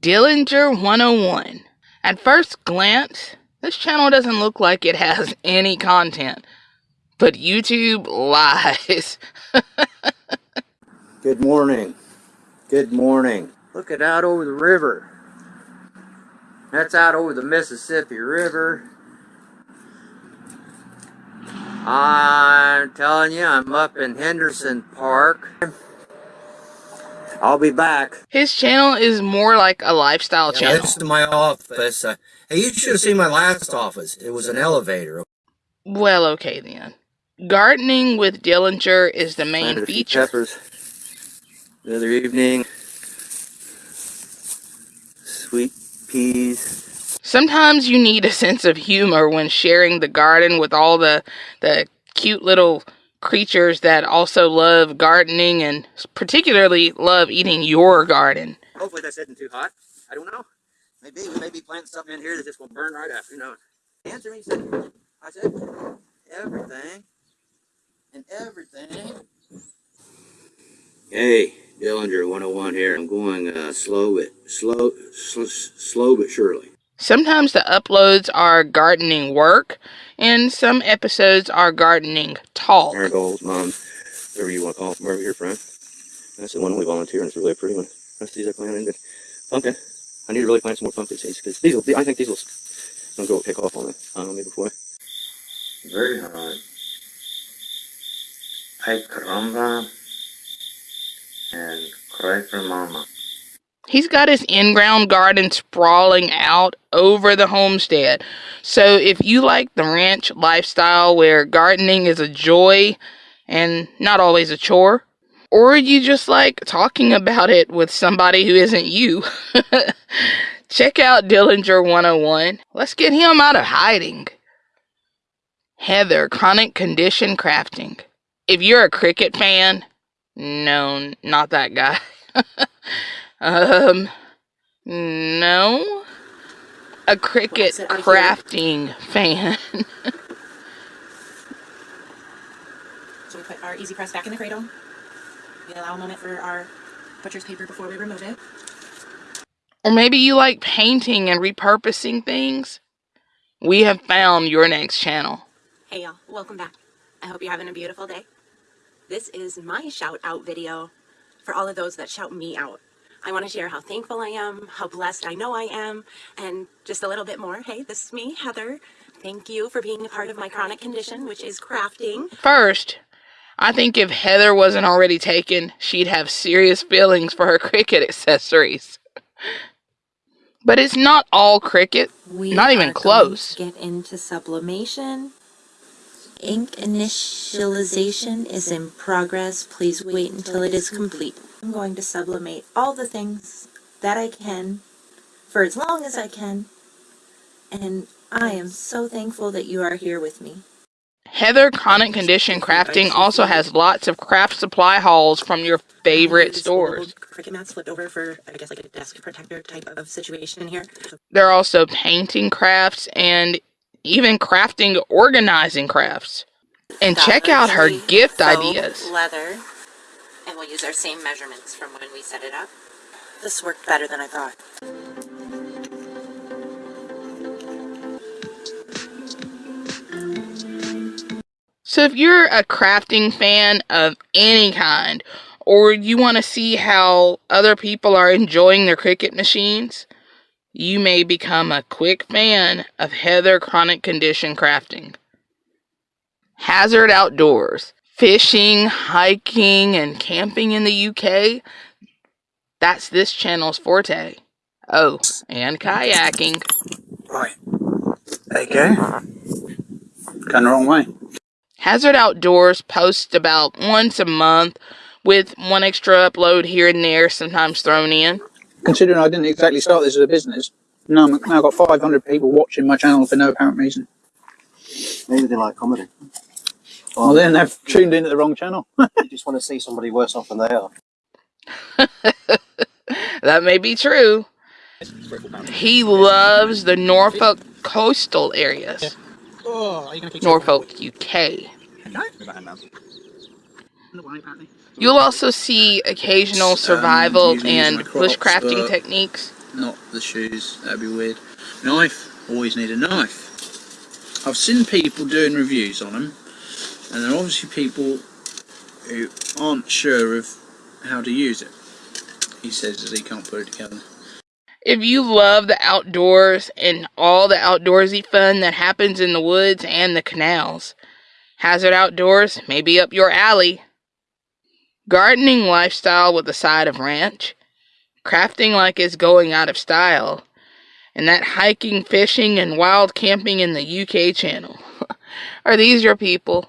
Dillinger 101. At first glance, this channel doesn't look like it has any content, but YouTube lies. Good morning. Good morning. Look at out over the river. That's out over the Mississippi River. I'm telling you, I'm up in Henderson Park. I'll be back. His channel is more like a lifestyle channel. This is my office. Uh, hey, you should have seen my last office. It was an elevator. Well, okay then. Gardening with Dillinger is the main Planted feature. Peppers the other evening. Sweet peas. Sometimes you need a sense of humor when sharing the garden with all the the cute little creatures that also love gardening and particularly love eating your garden. Hopefully that's isn't too hot. I don't know. Maybe we may be planting something in here that's just gonna burn right up. Who knows? Answer me. Said, I said everything and everything. Hey, Dillinger 101 here. I'm going uh, slow but slow, sl- slow but surely. Sometimes the uploads are gardening work and some episodes are gardening talk. Marigolds, moms, um, whatever you want to call them, wherever you're from. That's the one we volunteer, and it's really a pretty one. That's these I planted. Good. Pumpkin. I need to really plant some more pumpkin seeds because these will. I think these will gonna go pick off on it. I don't know, before. Very hard. Ay caramba. And cry for mama. He's got his in-ground garden sprawling out over the homestead. So if you like the ranch lifestyle where gardening is a joy and not always a chore, or you just like talking about it with somebody who isn't you, check out Dillinger 101. Let's get him out of hiding. Heather, Chronic Condition Crafting. If you're a Cricut fan, no, not that guy. um, no. A Cricut it. crafting fan. So we put our easy press back in the cradle. We allow a moment for our butcher's paper before we remove it. or maybe you like painting and repurposing things. We have found your next channel. Hey y'all, welcome back. I hope you're having a beautiful day. This is my shout out video for all of those that shout me out. I want to share how thankful I am, how blessed I know I am, and just a little bit more. Hey, this is me, Heather. Thank you for being a part of my chronic condition, which is crafting. First, I think if Heather wasn't already taken, she'd have serious feelings for her Cricut accessories. But it's not all Cricut. We Not even close. Get into sublimation. Ink initialization is in progress. Please wait until it is complete. I'm going to sublimate all the things that I can for as long as I can. And I am so thankful that you are here with me. Heather Chronic Condition Crafting also has lots of craft supply hauls from your favorite stores. Cricut mats flipped over for, I guess, like a desk protector type of situation here. There are also painting crafts and even crafting organizing crafts. And check out her gift ideas. Leather. And we'll use our same measurements from when we set it up. This worked better than I thought. So if you're a crafting fan of any kind, or you want to see how other people are enjoying their Cricut machines, you may become a quick fan of Heather Chronic Condition Crafting. Hazard Outdoors. Fishing, hiking, and camping in the UK. That's this channel's forte. Oh, and kayaking. Right. There you go. Going the wrong way. Hazard Outdoors posts about once a month with one extra upload here and there, sometimes thrown in. Considering I didn't exactly start this as a business, now I've got 500 people watching my channel for no apparent reason. Maybe they like comedy. Well, then they've tuned in at the wrong channel. You just want to see somebody worse off than they are. That may be true. He loves the Norfolk coastal areas, Oh, are you going to Norfolk, UK. You'll also see occasional survival usually use and crops, bushcrafting techniques. not the shoes. That'd be weird. Knife, always need a knife. I've seen people doing reviews on them, and there are obviously people who aren't sure of how to use it. He says that he can't put it together. If you love the outdoors and all the outdoorsy fun that happens in the woods and the canals, Hazard Outdoors may be up your alley. Gardening lifestyle with a side of ranch, crafting like it's going out of style, and that hiking, fishing, and wild camping in the UK channel. Are these your people?